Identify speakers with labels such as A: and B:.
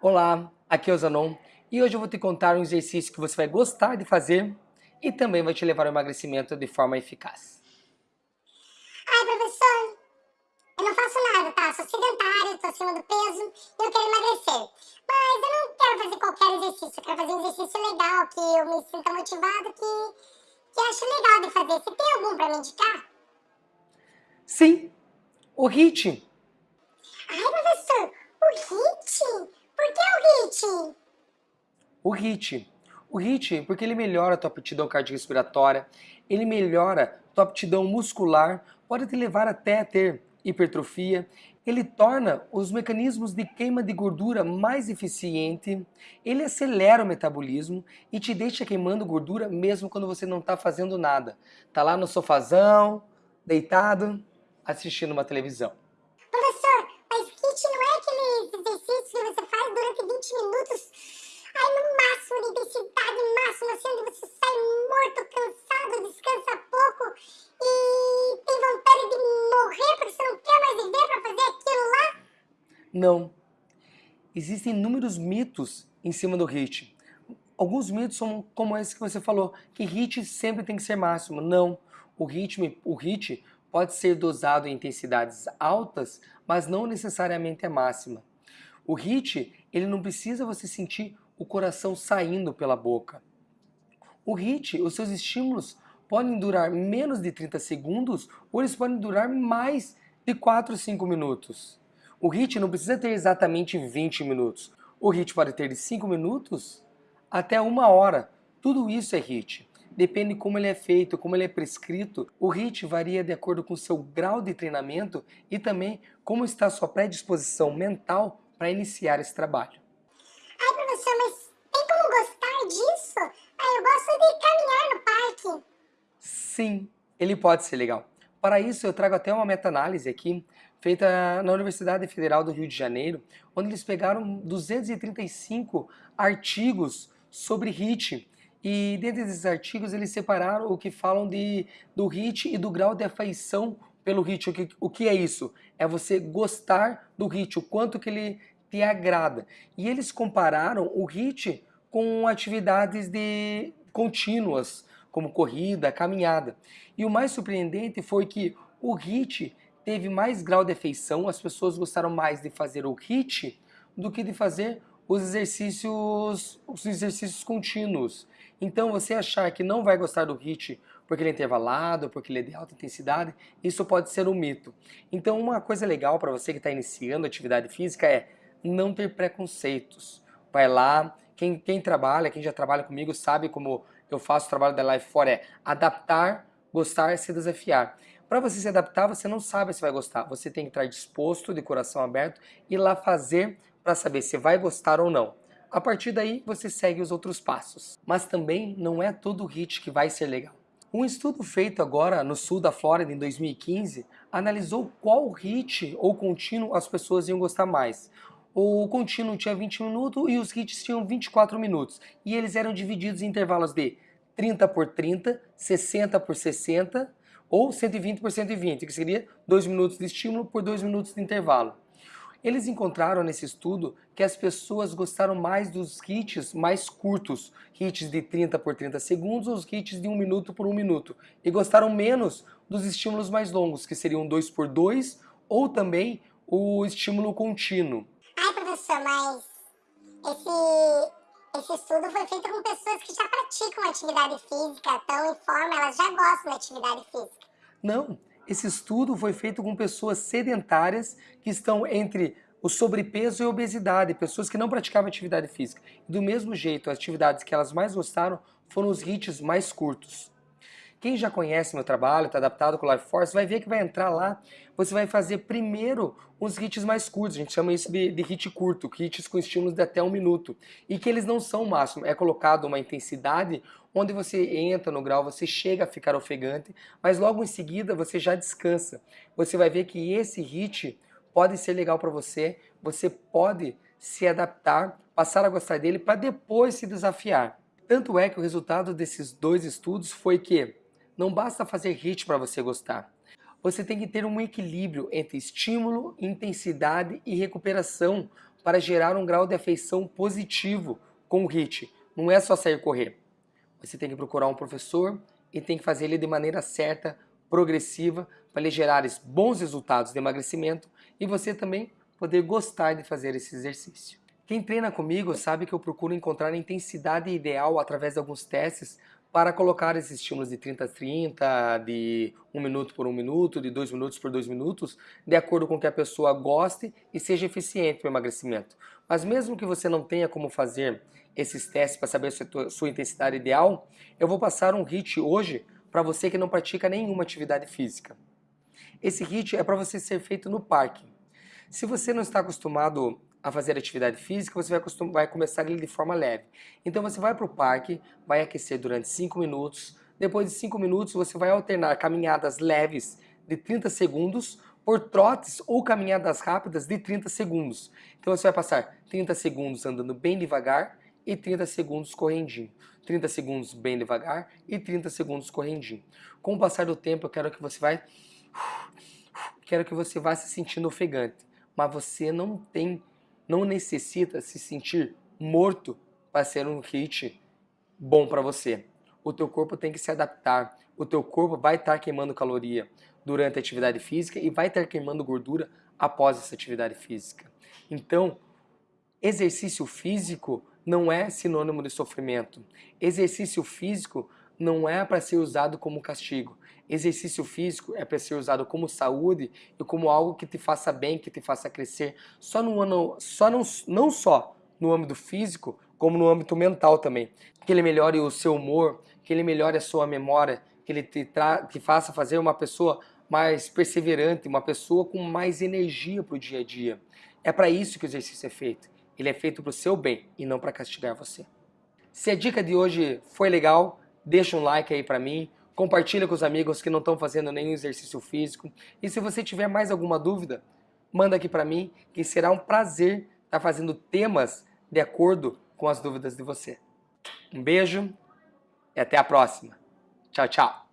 A: Olá, aqui é o Zanon e hoje eu vou te contar um exercício que você vai gostar de fazer e também vai te levar ao emagrecimento de forma eficaz.
B: Ai, professor, eu não faço nada, tá? Sou sedentário, tô acima do peso e eu quero emagrecer. Mas eu não quero fazer qualquer exercício, eu quero fazer um exercício legal, que eu me sinta motivado, que, que eu acho legal de fazer. Você tem algum pra me indicar?
A: Sim, o HIIT.
B: Ai, professor, o HIIT? Por que o HIIT?
A: O HIIT. O HIIT, porque ele melhora a tua aptidão cardiorrespiratória, ele melhora a tua aptidão muscular, pode te levar até a ter hipertrofia, ele torna os mecanismos de queima de gordura mais eficiente, ele acelera o metabolismo e te deixa queimando gordura mesmo quando você não está fazendo nada. Tá lá no sofazão, deitado, assistindo uma televisão.
B: minutos, aí no máximo de intensidade máxima, assim, onde você sai morto, cansado, descansa pouco e tem vontade de morrer porque você não quer mais viver para fazer aquilo lá?
A: Não. Existem inúmeros mitos em cima do HIIT. Alguns mitos são como esse que você falou, que HIIT sempre tem que ser máximo. Não. O ritmo, o HIIT pode ser dosado em intensidades altas, mas não necessariamente é máxima. O HIIT, ele não precisa você sentir o coração saindo pela boca. O HIIT, os seus estímulos podem durar menos de 30 segundos ou eles podem durar mais de 4 ou 5 minutos. O HIIT não precisa ter exatamente 20 minutos. O HIIT pode ter de 5 minutos até uma hora. Tudo isso é HIIT. Depende como ele é feito, como ele é prescrito. O HIIT varia de acordo com o seu grau de treinamento e também como está a sua predisposição mental para iniciar esse trabalho.
B: Mas tem como gostar disso? Ai, eu gosto de caminhar no parque.
A: Sim, ele pode ser legal. Para isso, eu trago até uma meta-análise aqui, feita na Universidade Federal do Rio de Janeiro, onde eles pegaram 235 artigos sobre HIIT. E dentro desses artigos, eles separaram o que falam de, do HIIT e do grau de afeição pelo HIIT. O que, o que é isso? É você gostar do HIIT, o quanto que ele te agrada. E eles compararam o HIIT com atividades de contínuas, como corrida, caminhada. E o mais surpreendente foi que o HIIT teve mais grau de afeição, as pessoas gostaram mais de fazer o HIIT do que de fazer os exercícios, os exercícios contínuos. Então você achar que não vai gostar do HIIT porque ele é intervalado, porque ele é de alta intensidade, isso pode ser um mito. Então uma coisa legal para você que está iniciando atividade física é não ter preconceitos. Vai lá, quem, quem trabalha, quem já trabalha comigo sabe como eu faço o trabalho da Life For é adaptar, gostar, se desafiar. Para você se adaptar, você não sabe se vai gostar. Você tem que estar disposto, de coração aberto, e lá fazer para saber se vai gostar ou não. A partir daí, você segue os outros passos. Mas também não é todo hit que vai ser legal. Um estudo feito agora no sul da Flórida em 2015 analisou qual hit ou contínuo as pessoas iam gostar mais. O contínuo tinha 20 minutos e os hits tinham 24 minutos. E eles eram divididos em intervalos de 30 por 30, 60 por 60 ou 120 por 120, que seria 2 minutos de estímulo por 2 minutos de intervalo. Eles encontraram nesse estudo que as pessoas gostaram mais dos hits mais curtos, hits de 30 por 30 segundos ou os hits de 1 minuto por 1 minuto, e gostaram menos dos estímulos mais longos, que seriam 2 por 2 ou também o estímulo contínuo.
B: Professor, mas esse, esse estudo foi feito com pessoas que já praticam atividade física, estão em forma, elas já gostam da atividade física.
A: Não, esse estudo foi feito com pessoas sedentárias que estão entre o sobrepeso e a obesidade, pessoas que não praticavam atividade física. Do mesmo jeito, as atividades que elas mais gostaram foram os hits mais curtos. Quem já conhece meu trabalho, está adaptado com o Life Force, vai ver que vai entrar lá, você vai fazer primeiro uns hits mais curtos, a gente chama isso de, de hit curto, hits com estímulos de até um minuto, e que eles não são o máximo, é colocado uma intensidade onde você entra no grau, você chega a ficar ofegante, mas logo em seguida você já descansa. Você vai ver que esse hit pode ser legal para você, você pode se adaptar, passar a gostar dele para depois se desafiar. Tanto é que o resultado desses dois estudos foi que não basta fazer HIIT para você gostar. Você tem que ter um equilíbrio entre estímulo, intensidade e recuperação para gerar um grau de afeição positivo com o HIIT. Não é só sair correr. Você tem que procurar um professor e tem que fazer ele de maneira certa, progressiva, para lhe gerar bons resultados de emagrecimento e você também poder gostar de fazer esse exercício. Quem treina comigo sabe que eu procuro encontrar a intensidade ideal através de alguns testes para colocar esses estímulos de 30 a 30, de 1 minuto por 1 minuto, de 2 minutos por 2 minutos, de acordo com que a pessoa goste e seja eficiente no emagrecimento. Mas mesmo que você não tenha como fazer esses testes para saber a sua, intensidade ideal, eu vou passar um HIT hoje para você que não pratica nenhuma atividade física. Esse HIT é para você ser feito no parque. Se você não está acostumado a fazer atividade física, você vai, vai começar ele de forma leve. Então você vai para o parque, vai aquecer durante 5 minutos, depois de 5 minutos você vai alternar caminhadas leves de 30 segundos por trotes ou caminhadas rápidas de 30 segundos. Então você vai passar 30 segundos andando bem devagar e 30 segundos correndinho. 30 segundos bem devagar e 30 segundos correndinho. Com o passar do tempo eu quero que você vai quero que você vá se sentindo ofegante, mas você não tem não necessita se sentir morto para ser um hit bom para você. O teu corpo tem que se adaptar. O teu corpo vai estar queimando caloria durante a atividade física e vai estar queimando gordura após essa atividade física. Então, exercício físico não é sinônimo de sofrimento. Exercício físico não é para ser usado como castigo. Exercício físico é para ser usado como saúde e como algo que te faça bem, que te faça crescer, só no só não, não só no âmbito físico, como no âmbito mental também. Que ele melhore o seu humor, que ele melhore a sua memória, que ele te, te faça fazer uma pessoa mais perseverante, uma pessoa com mais energia para o dia a dia. É para isso que o exercício é feito. Ele é feito para o seu bem e não para castigar você. Se a dica de hoje foi legal, deixa um like aí para mim, compartilha com os amigos que não estão fazendo nenhum exercício físico. E se você tiver mais alguma dúvida, manda aqui para mim, que será um prazer estar tá fazendo temas de acordo com as dúvidas de você. Um beijo e até a próxima. Tchau, tchau.